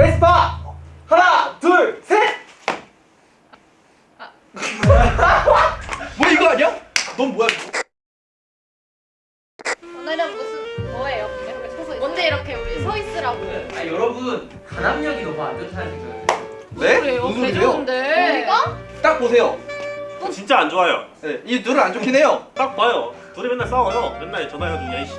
에스파 하나 둘 셋. 뭐 이거 아니야? 넌 뭐야? 오늘은 무슨 뭐예요? 이렇게 서서 뭔데 이렇게 우리 서 있으라고? 아 여러분 단합력이 너무 안 좋다는 생각을 네? 무슨 소리예요? 우리가? 딱 보세요. 진짜 안 좋아요. 네, 이 둘은 안 좋긴 해요. 딱 봐요. 둘이 맨날 싸워요. 맨날 전화해가지고 야이씨.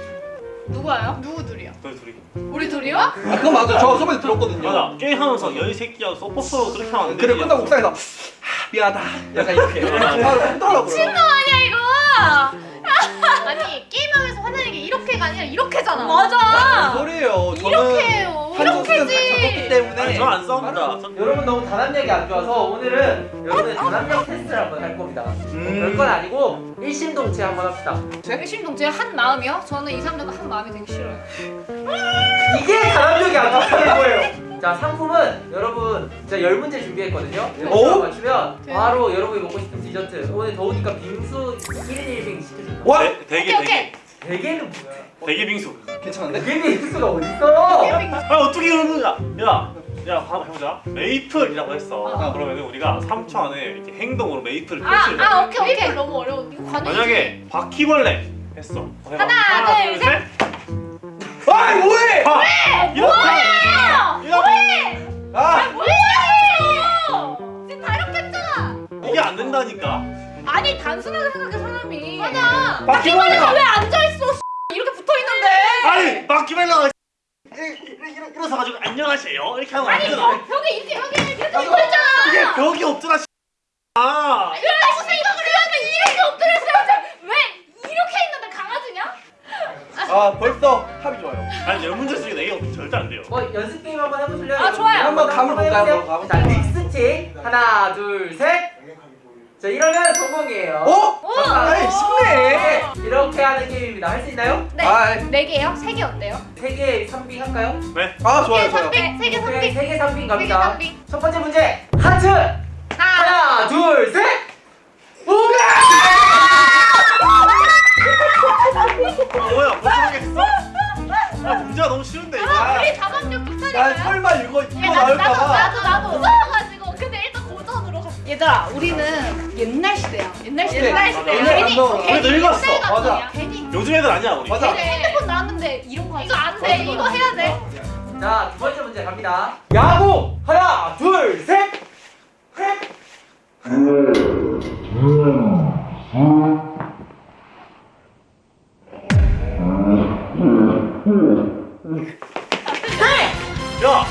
누가요? 누구 둘이야? 너희 둘이. 우리 둘이요? 아 그건 맞아. 저 저번에 들었거든요. 맞아. 게임하면서 여이 새끼야 서포터 그렇게 하면 안 돼. 그래 끝나고 옥상에서 하, 미안하다. 약간 이렇게 바로 하더라고요. 친구 아니야 이거? 아니 게임하면서 화내는 게 이렇게가 아니라 이렇게잖아. 맞아. 소리예요? 저는 이렇게 해요. 한정수는 다 이렇게지. 때문에. 아니 저안 싸웁니다. 전- 여러분 너무 단합력이 안 좋아서 오늘은 여러분의 단합력 테스트를 한번 할 겁니다 음. 별건 아니고 일심동체 한번 합시다 일심동체 한 마음이요? 저는 이 사람들과 한 마음이 되게 싫어요. 이게 단합력이 안 좋다는 거예요 자 상품은 여러분 진짜 열 문제 준비했거든요 오? 이거 맞추면 바로 여러분이 먹고 싶은 디저트 오늘 더우니까 빙수 1인 1빙 시켜준다 와 오케이, 대게 대게는 뭐야 대게 빙수. 괜찮은데? 대게 빙수가 어딨어 아 어떻게 이러는 거야? 야. 야, 한번 해보자. 메이플이라고 했어. 아. 그러면 우리가 3초 안에 이렇게 행동으로 메이플을 아, 펼칠 아 오케이 오케이 너무 어려워. 이거? 만약에 바퀴벌레 했어. 해봐. 하나, 둘, 셋. 아 뭐해? 봐. 이렇게. 뭐야? 이렇게. 아 뭐야? 지금 다 이렇게 했잖아. 이게 안 된다니까. 아니 단순하게 생각해 사람이. 맞아. 바퀴벌레가- 바퀴벌레가 왜 앉아 있어? 이렇게 붙어 있는데. 아니 바퀴벌레가 일어서 가지고 안녕하세요 이렇게 하면 안 아니 벽에 이렇게 여기 이렇게 붙어 있잖아. 이게 벽이 없잖아. 씨. 아. 해야지 이렇게 엎드렸어야지. 왜 이렇게 있는데 강아지냐? 아, 벌써 합이 좋아요. 아니 열 문제 중에 내게 없으면 절대 안 돼요. 뭐 연습 게임 한번 해보실래요? 아, 좋아요. 한번 감을 볼까요? 한번 자 가볼게요. 릭스틱 하나 둘 셋 자 이러면 성공이에요 어? 오! 이렇게 하는 게임입니다 할 수 있나요? 네. 아, 네 개요? 세 개 어때요? 세개 3빙 할까요? 네. 아 좋아요 좋아요. 네, 세개 3개. 세개 3빙 세개 갑니다 3개. 첫 번째 문제 하트 하나. 하나 둘 셋 옛날 시대. 옛날 시대야. 옛날 괜히. 괜히 우리 늙었어. 맞아. 괜히. 요즘 애들 아니야 우리. 맞아. 핸드폰 나왔는데 이런 거 이거 안 돼. 이거 해야 돼. 자 두 번째 문제 갑니다 야구 하나 둘셋 야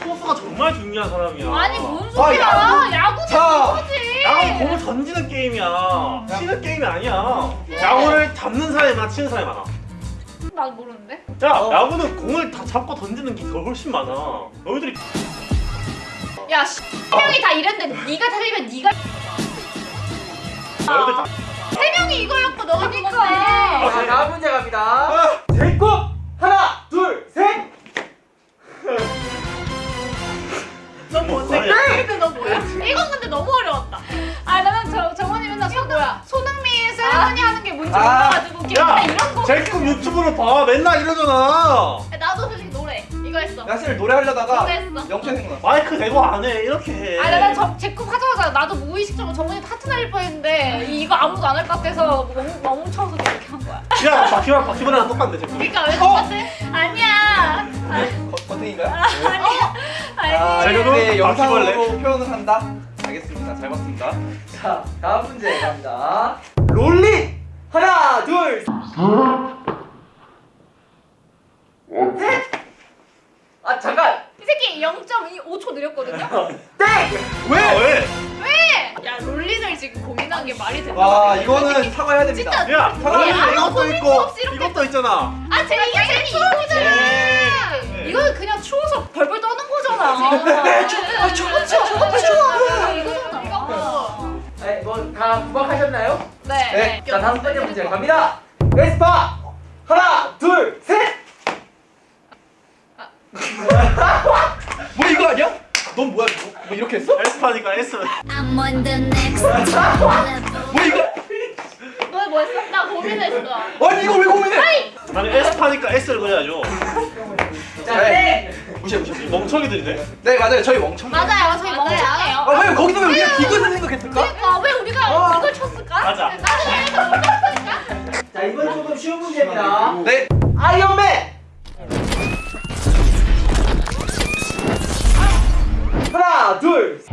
포수가 정말 중요한 사람이야. 아니 뭔 아, 소리야? 야구. 야구는 자. 그거지. 야구는 공을 던지는 게임이야. 치는 게임이 아니야. 야구를 잡는 사람이 많아, 치는 사람이 많아. 나 모르는데. 야, 어. 야구는 공을 다 잡고 던지는 게 더 훨씬 많아. 너희들이 야, 씨, 세 명이 다 이랬는데 네가 틀리면 네가 너희들 다 세 명이 이거였고 너가 그건데. 자 다음 문제 갑니다 아, 제곱 맨날 이러잖아. 야, 나도 솔직히 노래 이거 했어. 나 사실 노래 하려다가 노래했어. 영천 생각났어. 마이크 대고 안 해. 이렇게 해. 아, 나는 저 제급 하자마자 나도 무의식적으로 정원이 하트 날릴 뻔했는데 이거 아무도 안 할 것 같아서 멍, 멍청서 그렇게 한 거야. 야, 바퀴벌 바퀴벌레랑 똑같네, 제급. 그러니까 왜 똑같아? 아니야. 거- 거팅인가요? 아니야. 아, 아니야. 제가 이렇게 바퀴벌레. 영상으로 표현을 한다. 알겠습니다. 잘 봤습니다. 자 다음 문제 갑니다 롤릿 하나 둘 셋아 잠깐 이 새끼 0.25초 느렸거든요. 땡 왜? 아, 왜? 왜? 야 롤린을 지금 고민한 게 말이 되나? 와, 이거는 사과해야 됩니다. 진짜 야, 사과해. 아무 이것도 있고, 이것도 있잖아. 아, 제 이게 제일 추억이잖아. 네. 이거는 그냥 추워서 벌벌 떠는 거잖아. 아, 추워, 추워, 추워, 추워. 이거잖아. 네, 뭐다 구박하셨나요? 네. 네. 자 다음 번째 문제 갑니다 에스파 하나 둘 셋 뭐 이거 아니야? 넌 뭐야? 이거? 뭐 이렇게 했어? 에스파니까 S. I'm on the next level. 뭐 이거? 너 뭐 했어? 나 고민했어. 아니 이거 왜 고민해? 나는 에스파니까 S를 그려야죠. 자 땡! 무시해 무시해. 멍청이들이네. 네 맞아요 저희 멍청. 맞아요 저희 아 멍청해요 왜 거기서 왜 우리가 기근을 생각했을까? 그러니까 왜 우리가 어. 이걸 쳤을까? 맞아. 나는 왜 이걸 못 쳤을까? 자 이번 조금 쉬운 문제입니다. 네. 아이언맨.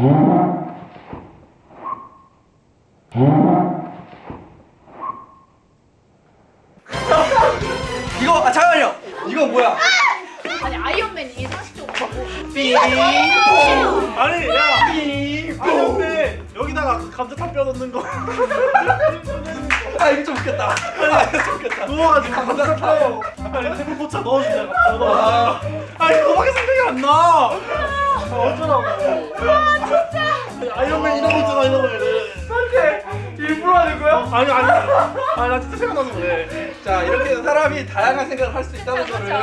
이거 아 잠깐만요. 이건 뭐야? 아니 아이언맨 이게 상식적으로 삐. 아니 야. 아니 근데 여기다가 그 감자탕 뼈 넣는 거. 아 이거 좀 웃겼다. 아 이거 좀 웃겼다. 누워가지고 감자탕 뼈. 아니 태풍 포차 넣어주자. 아. 아니 그거밖에 생각이 안 나. 아, 어쩌라고. 아 진짜. 아이언맨 거 있잖아 거. 어떻게 일부러 하는 거야? 아니 아니. 아니 나 진짜 생각나서 그래. 자 이렇게 사람이 다양한 생각을 할 수 있다는 거를 그쵸.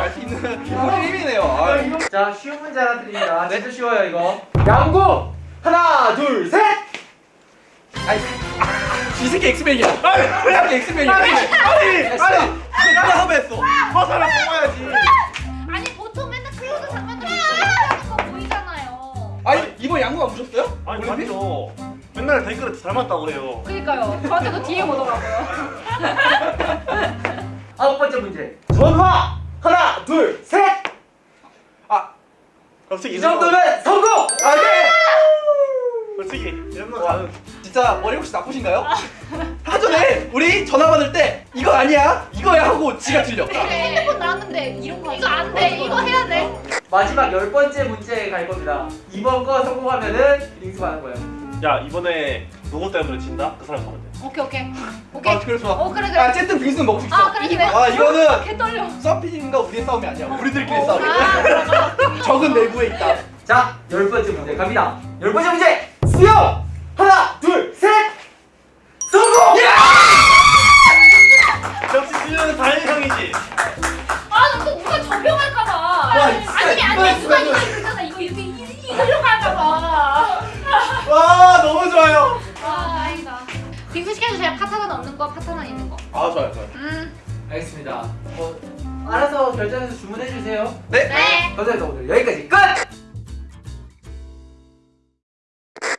알수 있는 힘이네요. 아, 자 쉬운 문제 하나 드립니다. 진짜 쉬워요 이거. 양구 하나 둘 셋. 아이, 이 새끼 엑스맨이야. 아니 이 새끼 엑스맨이야. 아니 아니. 아니. 이거 누가 섭외했어? 화살을 뽑아야지. 양구가 무셨어요? 아니 아니죠. 맨날 댓글에 닮았다고 해요. 그니까요 저한테도 DM 오더라고요 아홉 번째 문제. 전화 하나 둘 셋. 아, 갑자기 이 정도면 성공. 아 네. 솔직히 이 정도 가는. 진짜 머리 혹시 나쁘신가요? 하전에 우리 전화 받을 때 이거 아니야? 이거야 하고 지가 틀려. 핸드폰 나왔는데 이런 거 이거 안돼 이거 해야 돼 마지막 열 번째 문제 갈 겁니다. 이번 거 성공하면은 링스 가는 거예요. 야 이번에 누구 때문에 진다? 그 사람 가면 돼. 오케이 오케이 오케이 아 그래 좋아. 어 그래 아, 그래 어쨌든 빙수는 먹을 수 있어. 아 그래 그래 아 이거는 개 떨려 서피님과 우리의 싸움이 아니야. 우리들끼리 아 싸움이야. 그럼 적은 내부에 있다. 자, 열 번째 문제 갑니다. 열 번째 문제 수영 하나 없는 거 파타는 있는 거 아 좋아요 좋아요. 음. 알겠습니다. 어, 알아서 결정해서 주문해 주세요. 네. 네 감사합니다 오늘 여기까지 끝.